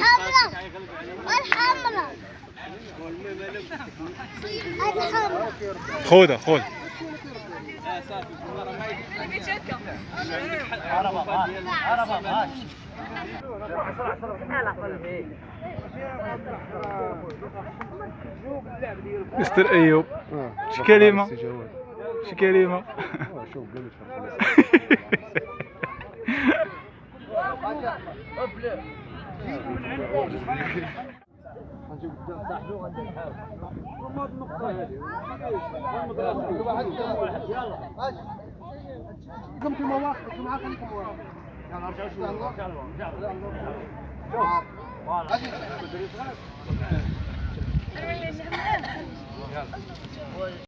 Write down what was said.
حمرا والحمرا هذه حمرا خذها خذ مستر ايوب شي كلمة شوف قمت المواقف معاك انت مواقف يلا ارجع شوي